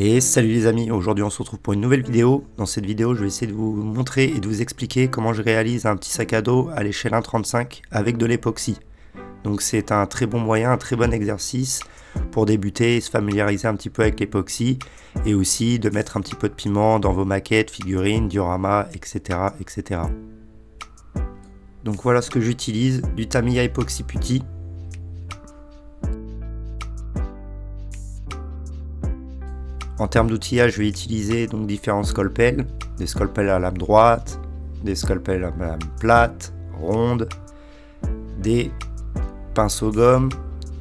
Et salut les amis, aujourd'hui on se retrouve pour une nouvelle vidéo. Dans cette vidéo, je vais essayer de vous montrer et de vous expliquer comment je réalise un petit sac à dos à l'échelle 1.35 avec de l'époxy. Donc c'est un très bon moyen, un très bon exercice pour débuter et se familiariser un petit peu avec l'époxy et aussi de mettre un petit peu de piment dans vos maquettes, figurines, dioramas, etc. etc. Donc voilà ce que j'utilise, du Tamiya Epoxy Putty En termes d'outillage, je vais utiliser donc différents scalpels, des scalpels à lame droite, des scalpels à lame plate, ronde, des pinceaux gomme,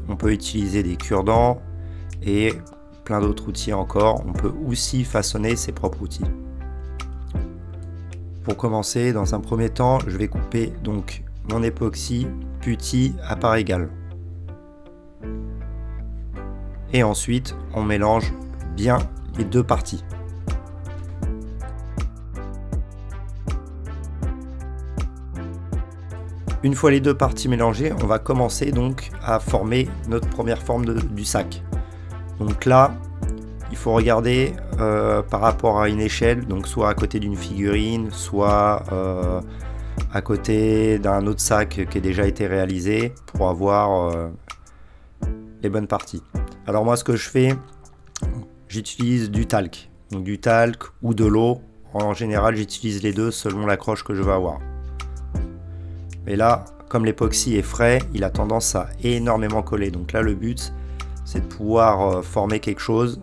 on peut utiliser des cure-dents et plein d'autres outils encore. On peut aussi façonner ses propres outils. Pour commencer, dans un premier temps, je vais couper donc mon époxy putty à part égale. Et ensuite, on mélange les deux parties. Une fois les deux parties mélangées, on va commencer donc à former notre première forme du sac. Donc là, il faut regarder euh, par rapport à une échelle, donc soit à côté d'une figurine, soit euh, à côté d'un autre sac qui a déjà été réalisé pour avoir euh, les bonnes parties. Alors moi ce que je fais, j'utilise du talc. Donc du talc ou de l'eau. En général, j'utilise les deux selon l'accroche que je vais avoir. Mais là, comme l'époxy est frais, il a tendance à énormément coller. Donc là, le but, c'est de pouvoir euh, former quelque chose.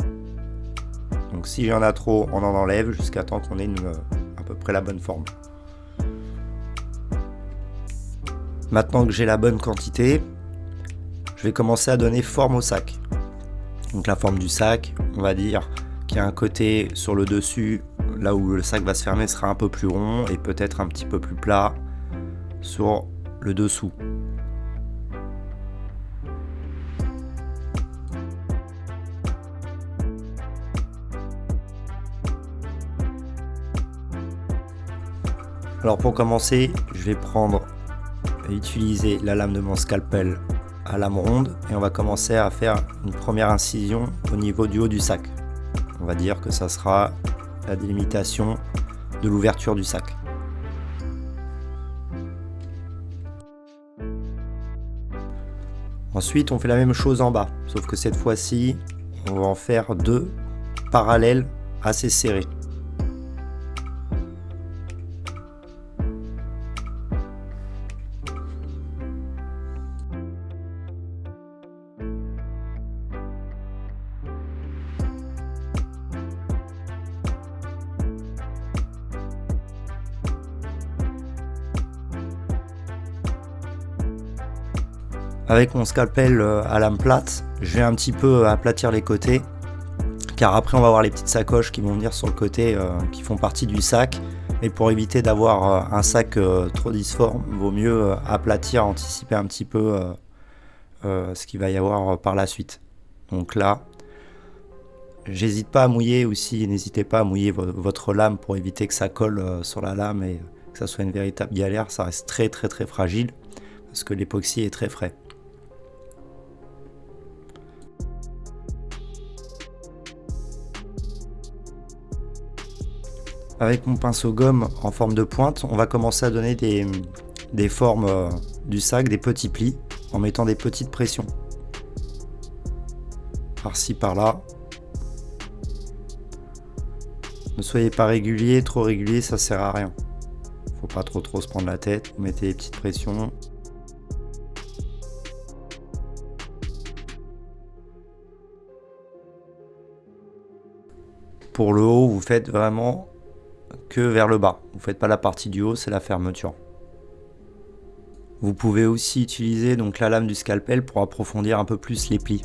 Donc si j'en a trop, on en enlève jusqu'à temps qu'on ait une, à peu près la bonne forme. Maintenant que j'ai la bonne quantité, je vais commencer à donner forme au sac. Donc la forme du sac, on va dire qu'il y a un côté sur le dessus, là où le sac va se fermer sera un peu plus rond et peut-être un petit peu plus plat sur le dessous. Alors pour commencer, je vais prendre et utiliser la lame de mon scalpel à lame ronde et on va commencer à faire une première incision au niveau du haut du sac. On va dire que ça sera la délimitation de l'ouverture du sac. Ensuite, on fait la même chose en bas, sauf que cette fois-ci, on va en faire deux parallèles assez serrés. Avec mon scalpel euh, à lame plate, je vais un petit peu aplatir les côtés, car après on va avoir les petites sacoches qui vont venir sur le côté, euh, qui font partie du sac. Et pour éviter d'avoir euh, un sac trop difforme, vaut mieux aplatir, anticiper un petit peu ce qu'il va y avoir par la suite. Donc là, j'hésite pas à mouiller aussi, n'hésitez pas à mouiller votre lame pour éviter que ça colle sur la lame et que ça soit une véritable galère. Ça reste très très très fragile parce que l'époxy est très frais. Avec mon pinceau gomme en forme de pointe, on va commencer à donner des, formes euh, du sac, des petits plis, en mettant des petites pressions. Par-ci, par-là. Ne soyez pas régulier, trop régulier, ça sert à rien. Faut pas trop trop se prendre la tête, vous mettez des petites pressions. Pour le haut, vous faites vraiment que vers le bas. Vous faites pas la partie du haut, c'est la fermeture. Vous pouvez aussi utiliser donc la lame du scalpel pour approfondir un peu plus les plis.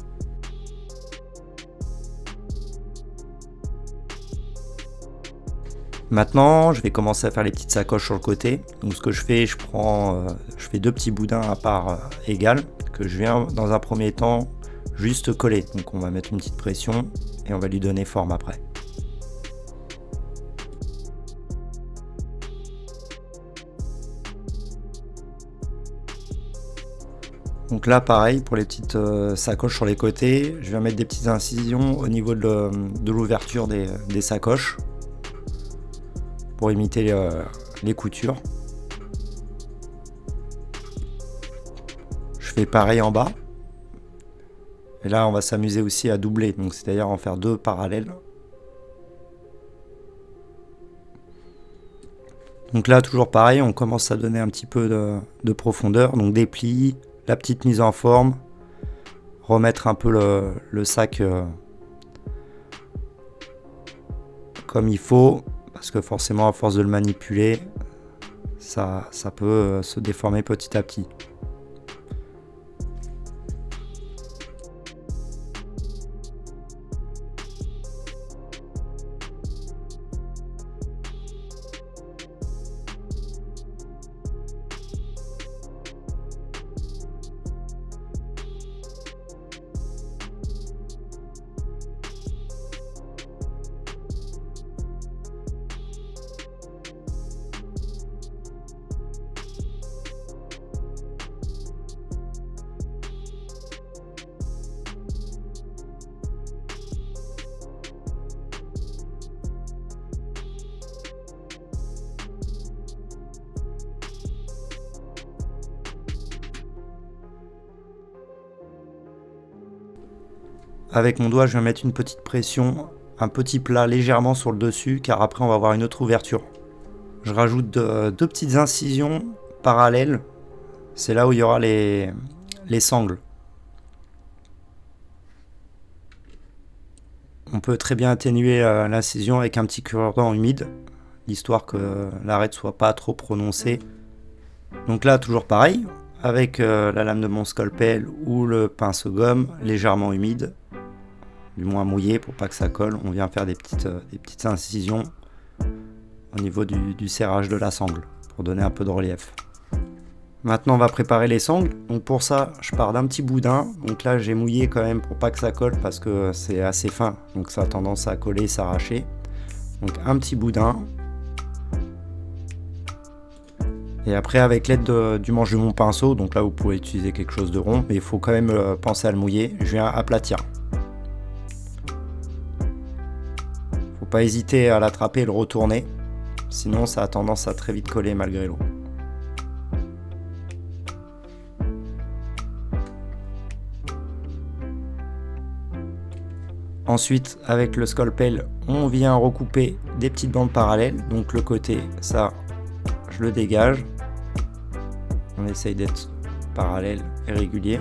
Maintenant, je vais commencer à faire les petites sacoches sur le côté. Donc ce que je fais, je prends, euh, je fais deux petits boudins à part euh, égales que je viens dans un premier temps juste coller. Donc on va mettre une petite pression et on va lui donner forme après. Donc là, pareil, pour les petites euh, sacoches sur les côtés, je vais mettre des petites incisions au niveau de l'ouverture des, sacoches pour imiter euh, les coutures. Je fais pareil en bas. Et là, on va s'amuser aussi à doubler, donc c'est-à-dire en faire deux parallèles. Donc là, toujours pareil, on commence à donner un petit peu de, profondeur. Donc des plis, la petite mise en forme, remettre un peu le, sac euh, comme il faut, parce que forcément, à force de le manipuler, ça, ça peut euh, se déformer petit à petit. Avec mon doigt, je vais mettre une petite pression, un petit plat légèrement sur le dessus, car après on va avoir une autre ouverture. Je rajoute deux, petites incisions parallèles. C'est là où il y aura les, les sangles. On peut très bien atténuer euh, l'incision avec un petit cure-dent humide, histoire que l'arrêt ne soit pas trop prononcé. Donc là, toujours pareil, avec euh, la lame de mon scalpel ou le pinceau gomme légèrement humide, du moins mouillé pour pas que ça colle. On vient faire des petites, euh, des petites incisions au niveau du, serrage de la sangle pour donner un peu de relief. Maintenant on va préparer les sangles. Donc pour ça je pars d'un petit boudin. Donc là j'ai mouillé quand même pour pas que ça colle parce que c'est assez fin. Donc ça a tendance à coller, s'arracher. Donc un petit boudin. Et après avec l'aide du manche de mon pinceau, donc là vous pouvez utiliser quelque chose de rond, mais il faut quand même euh, penser à le mouiller. Je viens aplatir. Pas hésiter à l'attraper et le retourner, sinon ça a tendance à très vite coller malgré l'eau. Ensuite, avec le scalpel, on vient recouper des petites bandes parallèles. Donc le côté, ça, je le dégage. On essaye d'être parallèle et régulier.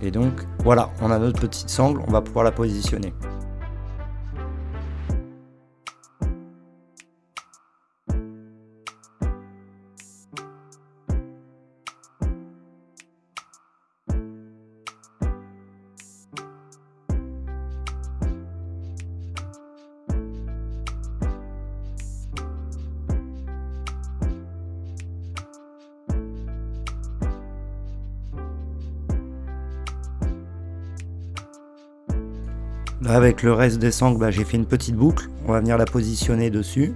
Et donc voilà, on a notre petite sangle, on va pouvoir la positionner. Avec le reste des sangles, bah, j'ai fait une petite boucle. On va venir la positionner dessus.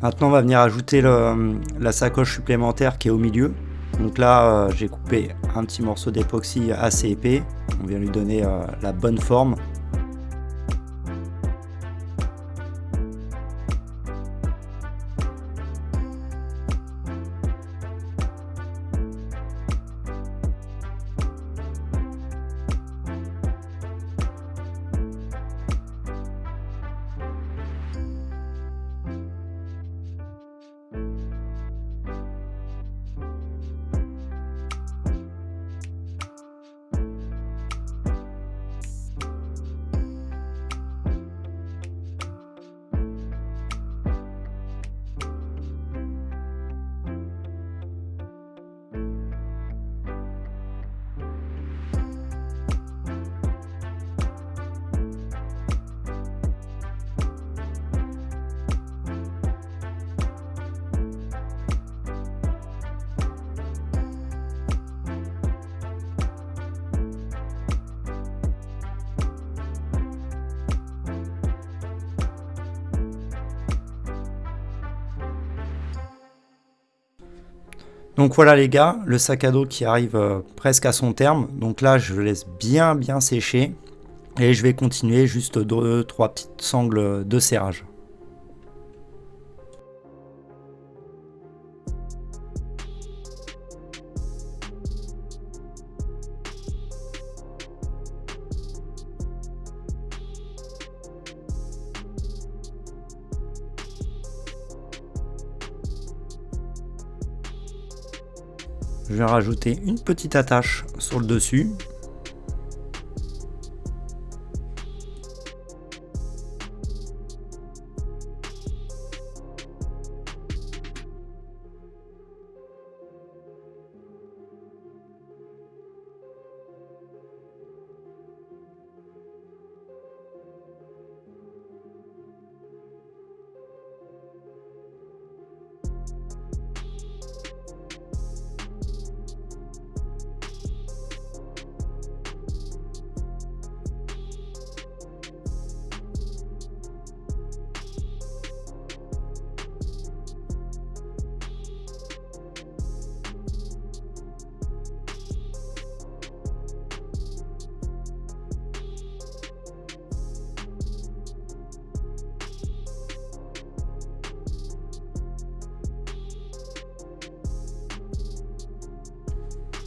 Maintenant, on va venir ajouter la sacoche supplémentaire qui est au milieu. Donc là, euh, j'ai coupé un petit morceau d'époxy assez épais. On vient lui donner euh, la bonne forme. Donc voilà les gars, le sac à dos qui arrive euh, presque à son terme. Donc là, je laisse bien bien sécher. Et je vais continuer juste 2-3 petites sangles de serrage. Je vais rajouter une petite attache sur le dessus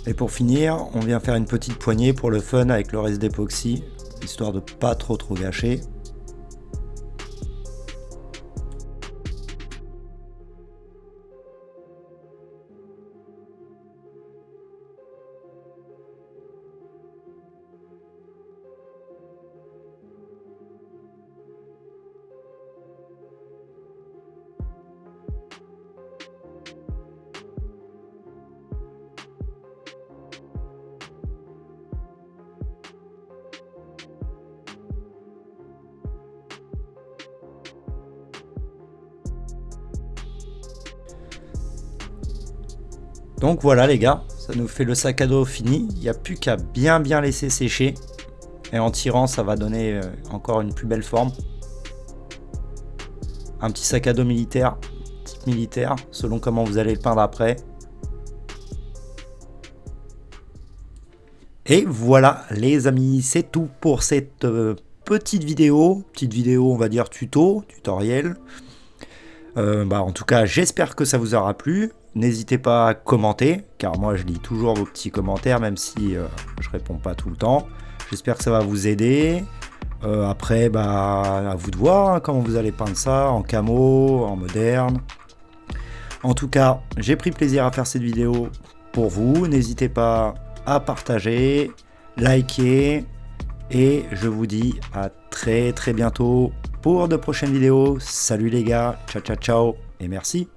Et pour finir, on vient faire une petite poignée pour le fun avec le reste d'époxy, histoire de pas trop trop gâcher. Donc voilà les gars, ça nous fait le sac à dos fini. Il n'y a plus qu'à bien bien laisser sécher. Et en tirant, ça va donner euh, encore une plus belle forme. Un petit sac à dos militaire, type militaire, selon comment vous allez le peindre après. Et voilà les amis, c'est tout pour cette euh, petite vidéo. Petite vidéo, on va dire tuto, tutoriel. Euh, bah, en tout cas, j'espère que ça vous aura plu. N'hésitez pas à commenter, car moi je lis toujours vos petits commentaires, même si euh, je réponds pas tout le temps. J'espère que ça va vous aider. Euh, après, bah, à vous de voir hein, comment vous allez peindre ça, en camo, en moderne. En tout cas, j'ai pris plaisir à faire cette vidéo pour vous. N'hésitez pas à partager, liker, et je vous dis à très très bientôt pour de prochaines vidéos. Salut les gars, ciao ciao ciao, et merci.